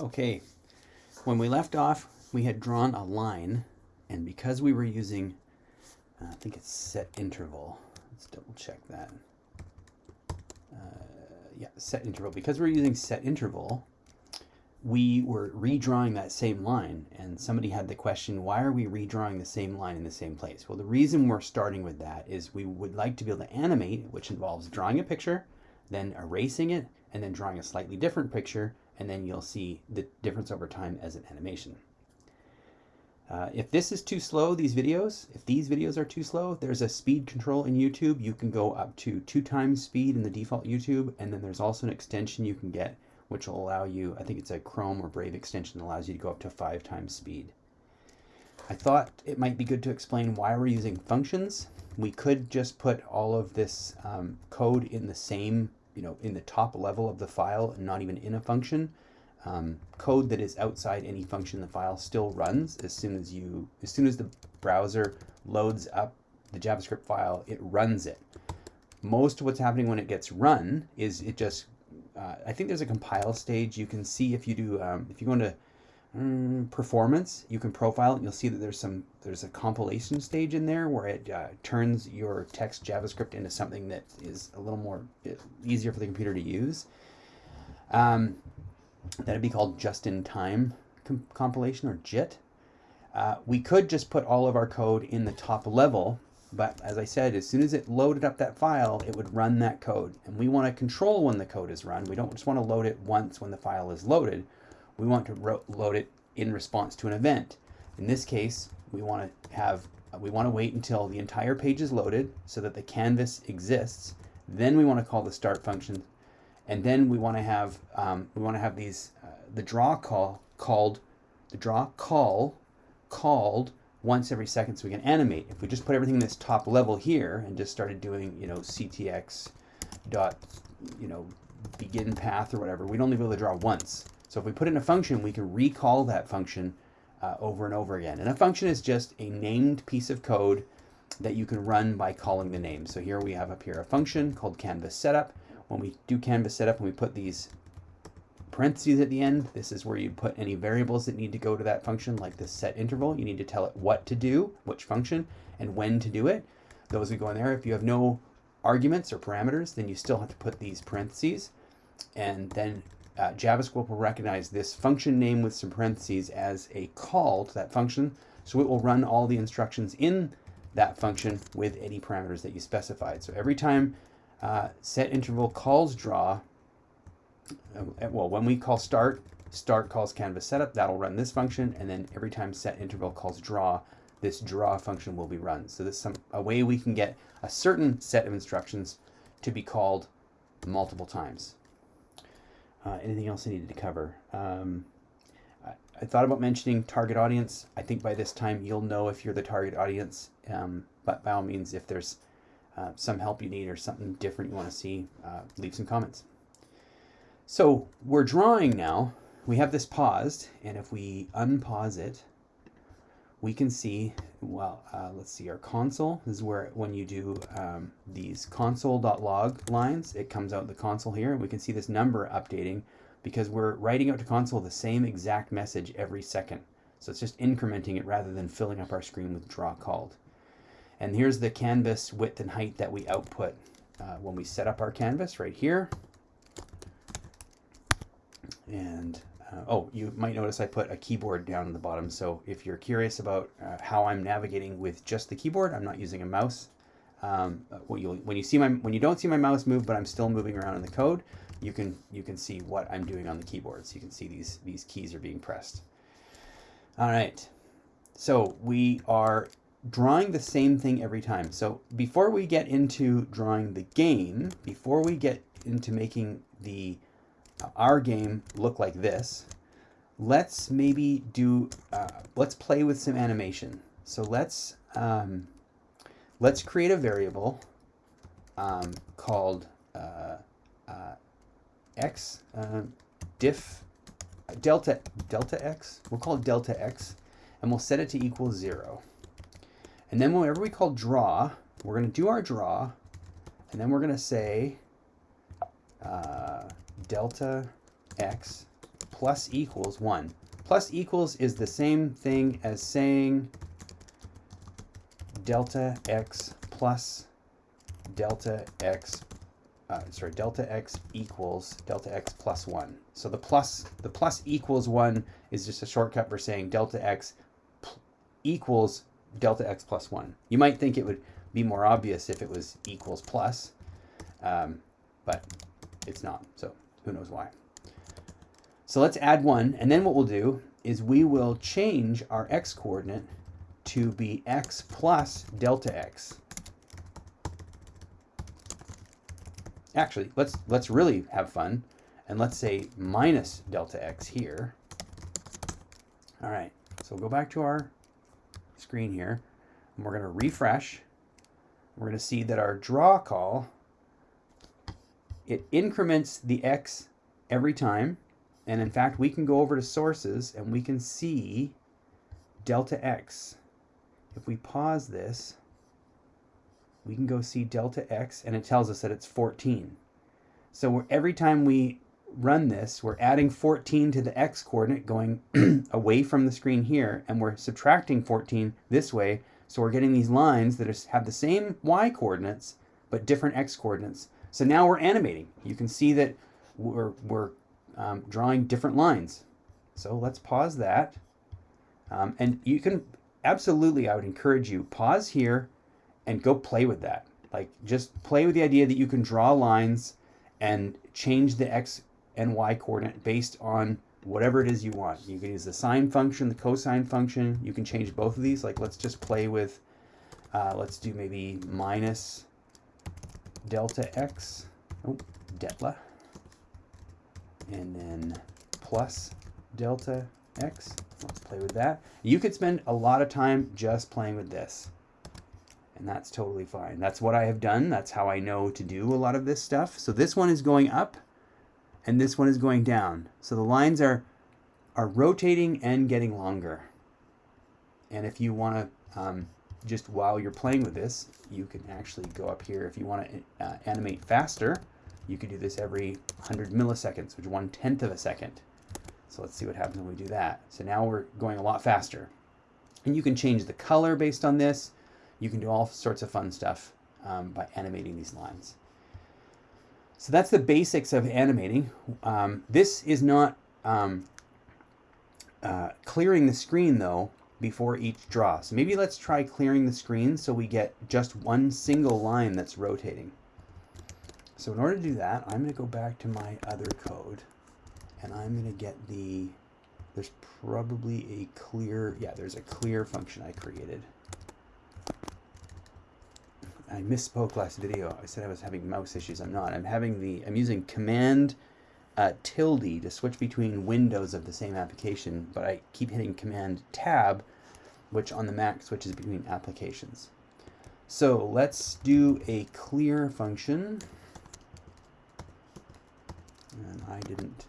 Okay, when we left off, we had drawn a line, and because we were using, uh, I think it's set interval, let's double check that. Uh, yeah, set interval. Because we're using set interval, we were redrawing that same line, and somebody had the question, why are we redrawing the same line in the same place? Well, the reason we're starting with that is we would like to be able to animate, which involves drawing a picture, then erasing it, and then drawing a slightly different picture, and then you'll see the difference over time as an animation. Uh, if this is too slow, these videos, if these videos are too slow, there's a speed control in YouTube. You can go up to two times speed in the default YouTube, and then there's also an extension you can get which will allow you, I think it's a Chrome or Brave extension that allows you to go up to five times speed. I thought it might be good to explain why we're using functions. We could just put all of this um, code in the same you know, in the top level of the file not even in a function. Um, code that is outside any function in the file still runs as soon as you, as soon as the browser loads up the JavaScript file, it runs it. Most of what's happening when it gets run is it just, uh, I think there's a compile stage. You can see if you do, um, if you go into Mm, performance, you can profile it you'll see that there's some there's a compilation stage in there where it uh, turns your text JavaScript into something that is a little more uh, easier for the computer to use. Um, that'd be called just-in-time com compilation or JIT. Uh, we could just put all of our code in the top level, but as I said, as soon as it loaded up that file, it would run that code. And we want to control when the code is run. We don't just want to load it once when the file is loaded we want to load it in response to an event. In this case, we want to have we want to wait until the entire page is loaded so that the canvas exists. Then we want to call the start function, and then we want to have um, we want to have these uh, the draw call called the draw call called once every second so we can animate. If we just put everything in this top level here and just started doing you know ctx dot you know begin path or whatever, we'd only be able to draw once. So if we put in a function, we can recall that function uh, over and over again. And a function is just a named piece of code that you can run by calling the name. So here we have up here a function called canvas setup. When we do canvas setup and we put these parentheses at the end, this is where you put any variables that need to go to that function, like the set interval. You need to tell it what to do, which function, and when to do it. Those would go in there. If you have no arguments or parameters, then you still have to put these parentheses. And then uh, JavaScript will recognize this function name with some parentheses as a call to that function. So it will run all the instructions in that function with any parameters that you specified. So every time uh, set interval calls draw, uh, well, when we call start, start calls canvas setup, that'll run this function. And then every time set interval calls draw, this draw function will be run. So this is some, a way we can get a certain set of instructions to be called multiple times. Uh, anything else I needed to cover? Um, I, I, thought about mentioning target audience. I think by this time you'll know if you're the target audience. Um, but by all means, if there's uh, some help you need or something different you want to see, uh, leave some comments. So we're drawing now. We have this paused, and if we unpause it, we can see, well, uh, let's see, our console this is where when you do um, these console.log lines, it comes out the console here, and we can see this number updating because we're writing out to console the same exact message every second. So it's just incrementing it rather than filling up our screen with draw called. And here's the canvas width and height that we output uh, when we set up our canvas right here. And uh, oh, you might notice I put a keyboard down in the bottom. So if you're curious about uh, how I'm navigating with just the keyboard, I'm not using a mouse. Um, uh, when, you, when you see my when you don't see my mouse move, but I'm still moving around in the code, you can you can see what I'm doing on the keyboard. So you can see these these keys are being pressed. All right, so we are drawing the same thing every time. So before we get into drawing the game, before we get into making the our game look like this, let's maybe do, uh, let's play with some animation. So let's, um, let's create a variable um, called uh, uh, x uh, diff delta delta x. We'll call it delta x, and we'll set it to equal zero. And then whenever we call draw, we're going to do our draw, and then we're going to say uh, delta x plus equals 1. Plus equals is the same thing as saying delta x plus delta x, uh, sorry, delta x equals delta x plus 1. So the plus, the plus equals 1 is just a shortcut for saying delta x equals delta x plus 1. You might think it would be more obvious if it was equals plus, um, but it's not, so who knows why. So let's add 1, and then what we'll do is we will change our x coordinate to be x plus delta x. Actually, let's let's really have fun and let's say minus delta x here. All right, so we'll go back to our screen here and we're going to refresh. We're going to see that our draw call, it increments the x every time and in fact, we can go over to sources and we can see delta x. If we pause this, we can go see delta x and it tells us that it's 14. So every time we run this, we're adding 14 to the x coordinate going away from the screen here and we're subtracting 14 this way. So we're getting these lines that have the same y coordinates but different x coordinates. So now we're animating. You can see that we're, we're um, drawing different lines. So let's pause that. Um, and you can absolutely, I would encourage you, pause here and go play with that. Like just play with the idea that you can draw lines and change the x and y coordinate based on whatever it is you want. You can use the sine function, the cosine function. You can change both of these. Like let's just play with, uh, let's do maybe minus delta x, oh, delta and then plus delta x. Let's play with that. You could spend a lot of time just playing with this. And that's totally fine. That's what I have done. That's how I know to do a lot of this stuff. So this one is going up and this one is going down. So the lines are, are rotating and getting longer. And if you want to, um, just while you're playing with this, you can actually go up here. If you want to uh, animate faster, you can do this every 100 milliseconds, which is one tenth of a second. So let's see what happens when we do that. So now we're going a lot faster. And you can change the color based on this. You can do all sorts of fun stuff um, by animating these lines. So that's the basics of animating. Um, this is not um, uh, clearing the screen though before each draw. So maybe let's try clearing the screen so we get just one single line that's rotating. So in order to do that, I'm going to go back to my other code and I'm going to get the, there's probably a clear, yeah, there's a clear function I created. I misspoke last video. I said I was having mouse issues. I'm not. I'm having the, I'm using command uh, tilde to switch between windows of the same application, but I keep hitting command tab, which on the Mac switches between applications. So let's do a clear function and I didn't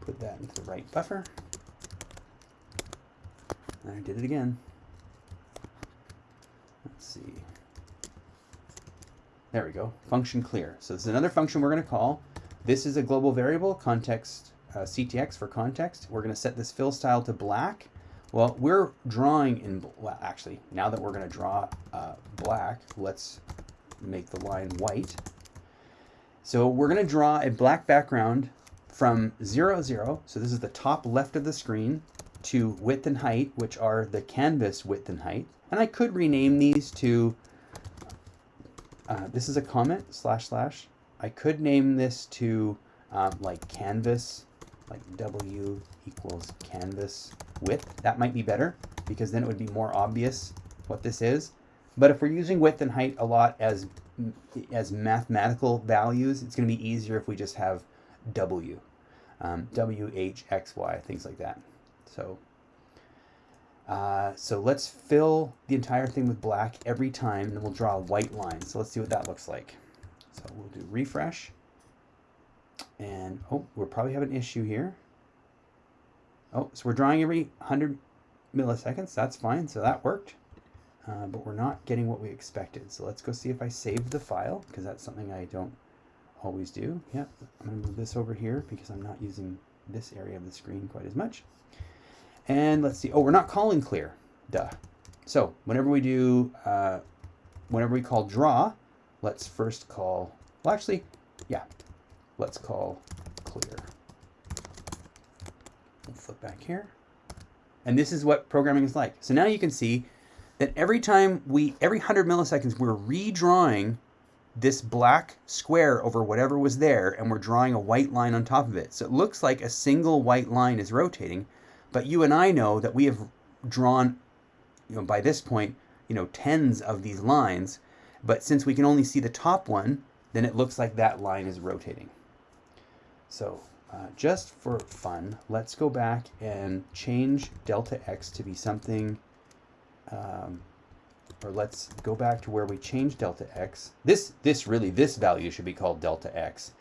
put that into the right buffer. I did it again. Let's see. There we go, function clear. So this is another function we're going to call. This is a global variable, context uh, CTX for context. We're going to set this fill style to black. Well, we're drawing in, well, actually, now that we're going to draw uh, black, let's make the line white. So we're going to draw a black background from 0, 0, so this is the top left of the screen, to width and height, which are the canvas width and height. And I could rename these to, uh, this is a comment, slash slash. I could name this to um, like canvas, like W equals canvas width. That might be better because then it would be more obvious what this is. But if we're using width and height a lot as as mathematical values, it's going to be easier if we just have W, um, W, H, X, Y, things like that. So, uh, so let's fill the entire thing with black every time, and then we'll draw a white line. So let's see what that looks like. So we'll do refresh. And, oh, we'll probably have an issue here. Oh, so we're drawing every 100 milliseconds. That's fine. So that worked uh, but we're not getting what we expected. So let's go see if I saved the file, because that's something I don't always do. Yep, I'm going to move this over here because I'm not using this area of the screen quite as much. And let's see, oh, we're not calling clear, duh. So whenever we do, uh, whenever we call draw, let's first call, well actually, yeah, let's call clear. We'll flip back here. And this is what programming is like. So now you can see that every time we, every 100 milliseconds, we're redrawing this black square over whatever was there and we're drawing a white line on top of it. So it looks like a single white line is rotating, but you and I know that we have drawn, you know, by this point, you know, tens of these lines, but since we can only see the top one, then it looks like that line is rotating. So uh, just for fun, let's go back and change delta x to be something um, or let's go back to where we changed delta x. This, this really, this value should be called delta x.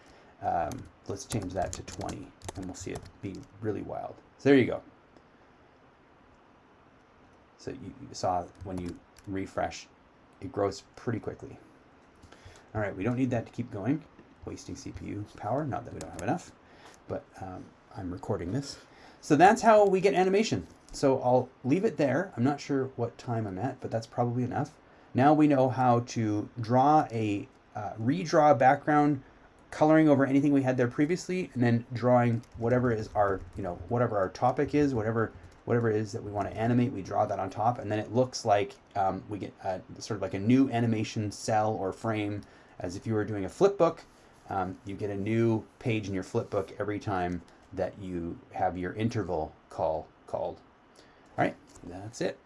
Um, let's change that to 20 and we'll see it be really wild. So there you go. So you, you saw when you refresh, it grows pretty quickly. All right, we don't need that to keep going, wasting CPU power, not that we don't have enough, but um, I'm recording this. So that's how we get animation. So I'll leave it there. I'm not sure what time I'm at, but that's probably enough. Now we know how to draw a, uh, redraw background, coloring over anything we had there previously, and then drawing whatever is our, you know, whatever our topic is, whatever whatever it is that we want to animate, we draw that on top, and then it looks like um, we get a, sort of like a new animation cell or frame, as if you were doing a flip book. Um, you get a new page in your flip book every time that you have your interval call called. All right, that's it.